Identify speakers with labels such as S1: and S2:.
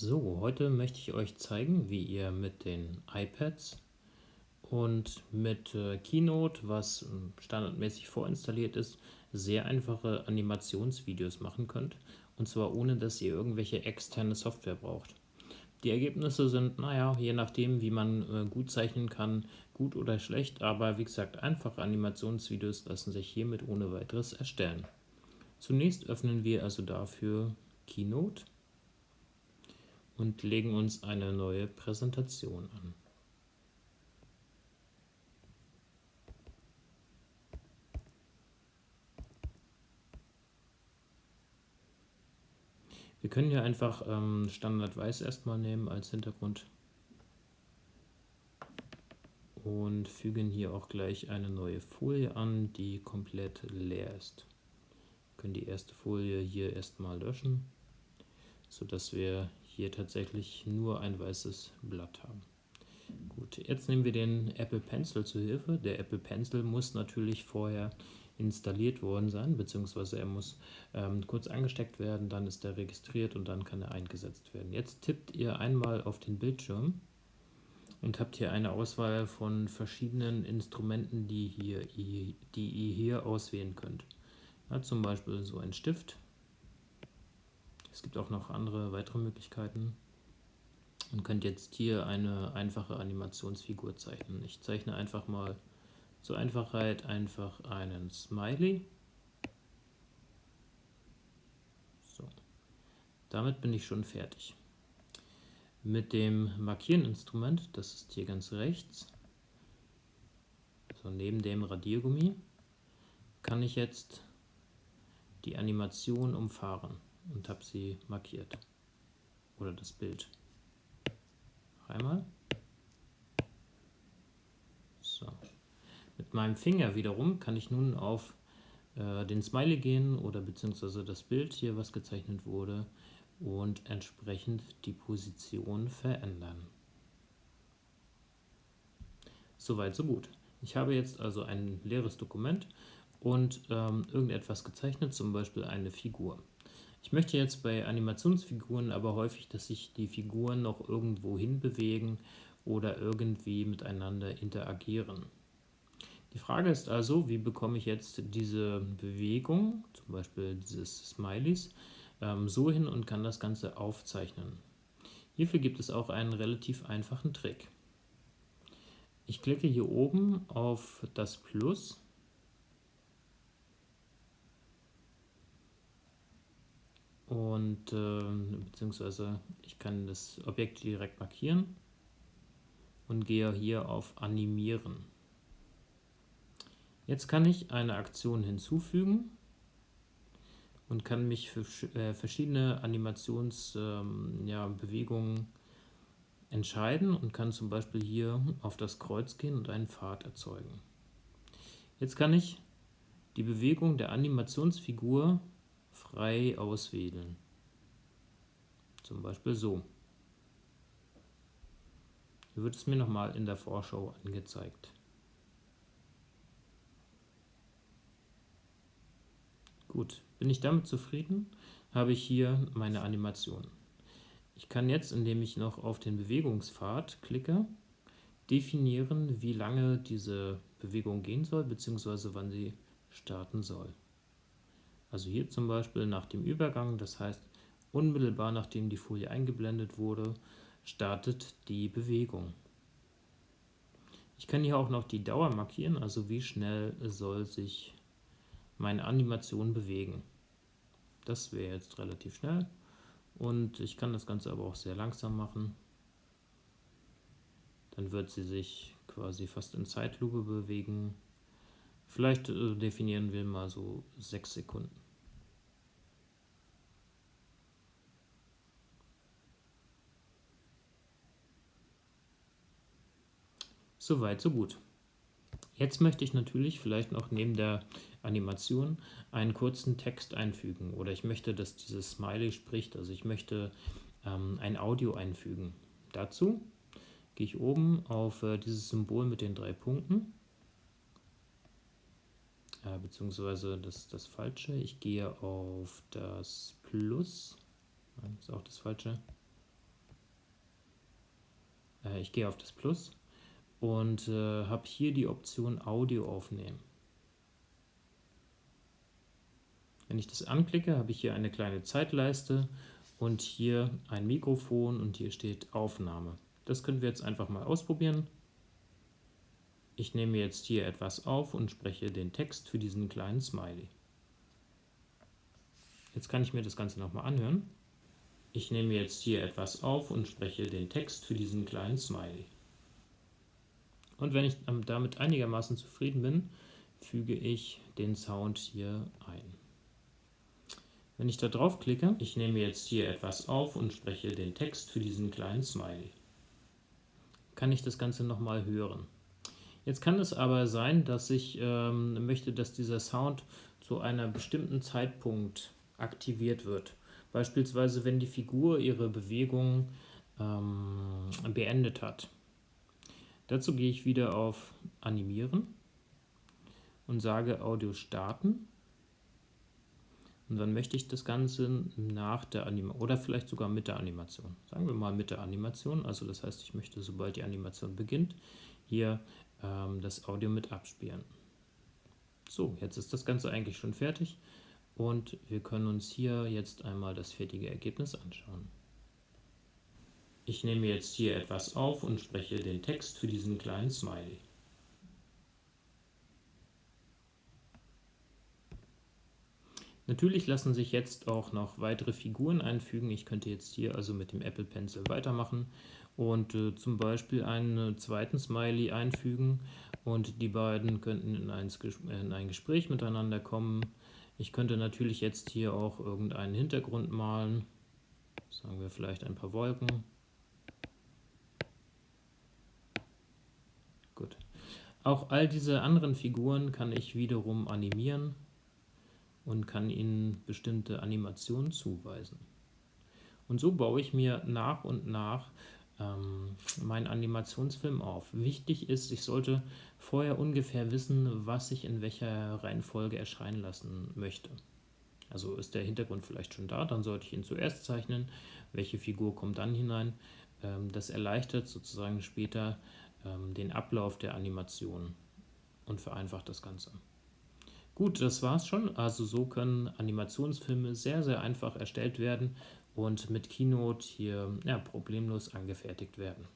S1: So, heute möchte ich euch zeigen, wie ihr mit den iPads und mit äh, Keynote, was äh, standardmäßig vorinstalliert ist, sehr einfache Animationsvideos machen könnt. Und zwar ohne, dass ihr irgendwelche externe Software braucht. Die Ergebnisse sind, naja, je nachdem, wie man äh, gut zeichnen kann, gut oder schlecht. Aber wie gesagt, einfache Animationsvideos lassen sich hiermit ohne weiteres erstellen. Zunächst öffnen wir also dafür Keynote und legen uns eine neue Präsentation an. Wir können hier einfach ähm, Standard Weiß erstmal nehmen als Hintergrund und fügen hier auch gleich eine neue Folie an, die komplett leer ist. Wir können die erste Folie hier erstmal löschen, sodass wir hier tatsächlich nur ein weißes Blatt haben. Gut, jetzt nehmen wir den Apple Pencil zu Hilfe. Der Apple Pencil muss natürlich vorher installiert worden sein, beziehungsweise er muss ähm, kurz angesteckt werden, dann ist er registriert und dann kann er eingesetzt werden. Jetzt tippt ihr einmal auf den Bildschirm und habt hier eine Auswahl von verschiedenen Instrumenten, die, hier, die ihr hier auswählen könnt. Ja, zum Beispiel so ein Stift, es gibt auch noch andere weitere Möglichkeiten. Man könnte jetzt hier eine einfache Animationsfigur zeichnen. Ich zeichne einfach mal zur Einfachheit einfach einen Smiley. So. Damit bin ich schon fertig. Mit dem Markiereninstrument, das ist hier ganz rechts, also neben dem Radiergummi, kann ich jetzt die Animation umfahren und habe sie markiert. Oder das Bild. Einmal. So. Mit meinem Finger wiederum kann ich nun auf äh, den Smiley gehen oder beziehungsweise das Bild hier, was gezeichnet wurde, und entsprechend die Position verändern. Soweit, so gut. Ich habe jetzt also ein leeres Dokument und ähm, irgendetwas gezeichnet, zum Beispiel eine Figur. Ich möchte jetzt bei Animationsfiguren aber häufig, dass sich die Figuren noch irgendwo hinbewegen oder irgendwie miteinander interagieren. Die Frage ist also, wie bekomme ich jetzt diese Bewegung, zum Beispiel dieses Smileys, ähm, so hin und kann das Ganze aufzeichnen. Hierfür gibt es auch einen relativ einfachen Trick. Ich klicke hier oben auf das Plus und äh, beziehungsweise ich kann das Objekt direkt markieren und gehe hier auf Animieren. Jetzt kann ich eine Aktion hinzufügen und kann mich für äh, verschiedene Animationsbewegungen ähm, ja, entscheiden und kann zum Beispiel hier auf das Kreuz gehen und einen Pfad erzeugen. Jetzt kann ich die Bewegung der Animationsfigur frei auswählen. Zum Beispiel so. Hier wird es mir nochmal in der Vorschau angezeigt. Gut, bin ich damit zufrieden, habe ich hier meine Animation. Ich kann jetzt, indem ich noch auf den Bewegungspfad klicke, definieren, wie lange diese Bewegung gehen soll, bzw. wann sie starten soll. Also hier zum Beispiel nach dem Übergang, das heißt unmittelbar nachdem die Folie eingeblendet wurde, startet die Bewegung. Ich kann hier auch noch die Dauer markieren, also wie schnell soll sich meine Animation bewegen. Das wäre jetzt relativ schnell und ich kann das Ganze aber auch sehr langsam machen. Dann wird sie sich quasi fast in Zeitlupe bewegen. Vielleicht äh, definieren wir mal so 6 Sekunden. Soweit, so gut. Jetzt möchte ich natürlich vielleicht noch neben der Animation einen kurzen Text einfügen oder ich möchte, dass dieses Smiley spricht, also ich möchte ähm, ein Audio einfügen. Dazu gehe ich oben auf äh, dieses Symbol mit den drei Punkten äh, beziehungsweise das das Falsche. Ich gehe auf das Plus, das ist auch das Falsche. Äh, ich gehe auf das Plus und äh, habe hier die Option Audio aufnehmen. Wenn ich das anklicke, habe ich hier eine kleine Zeitleiste und hier ein Mikrofon und hier steht Aufnahme. Das können wir jetzt einfach mal ausprobieren. Ich nehme jetzt hier etwas auf und spreche den Text für diesen kleinen Smiley. Jetzt kann ich mir das Ganze nochmal anhören. Ich nehme jetzt hier etwas auf und spreche den Text für diesen kleinen Smiley. Und wenn ich damit einigermaßen zufrieden bin, füge ich den Sound hier ein. Wenn ich da drauf klicke, ich nehme jetzt hier etwas auf und spreche den Text für diesen kleinen Smiley. Kann ich das Ganze nochmal hören. Jetzt kann es aber sein, dass ich ähm, möchte, dass dieser Sound zu einem bestimmten Zeitpunkt aktiviert wird. Beispielsweise, wenn die Figur ihre Bewegung ähm, beendet hat. Dazu gehe ich wieder auf Animieren und sage Audio starten und dann möchte ich das Ganze nach der Animation oder vielleicht sogar mit der Animation. Sagen wir mal mit der Animation. Also das heißt, ich möchte, sobald die Animation beginnt, hier ähm, das Audio mit abspielen. So, jetzt ist das Ganze eigentlich schon fertig und wir können uns hier jetzt einmal das fertige Ergebnis anschauen. Ich nehme jetzt hier etwas auf und spreche den Text für diesen kleinen Smiley. Natürlich lassen sich jetzt auch noch weitere Figuren einfügen. Ich könnte jetzt hier also mit dem Apple Pencil weitermachen und äh, zum Beispiel einen zweiten Smiley einfügen und die beiden könnten in ein, in ein Gespräch miteinander kommen. Ich könnte natürlich jetzt hier auch irgendeinen Hintergrund malen, sagen wir vielleicht ein paar Wolken. Gut. Auch all diese anderen Figuren kann ich wiederum animieren und kann ihnen bestimmte Animationen zuweisen. Und so baue ich mir nach und nach ähm, meinen Animationsfilm auf. Wichtig ist, ich sollte vorher ungefähr wissen, was ich in welcher Reihenfolge erscheinen lassen möchte. Also ist der Hintergrund vielleicht schon da, dann sollte ich ihn zuerst zeichnen. Welche Figur kommt dann hinein? Ähm, das erleichtert sozusagen später ähm, den Ablauf der Animation und vereinfacht das Ganze. Gut, das war's schon. Also so können Animationsfilme sehr, sehr einfach erstellt werden und mit Keynote hier ja, problemlos angefertigt werden.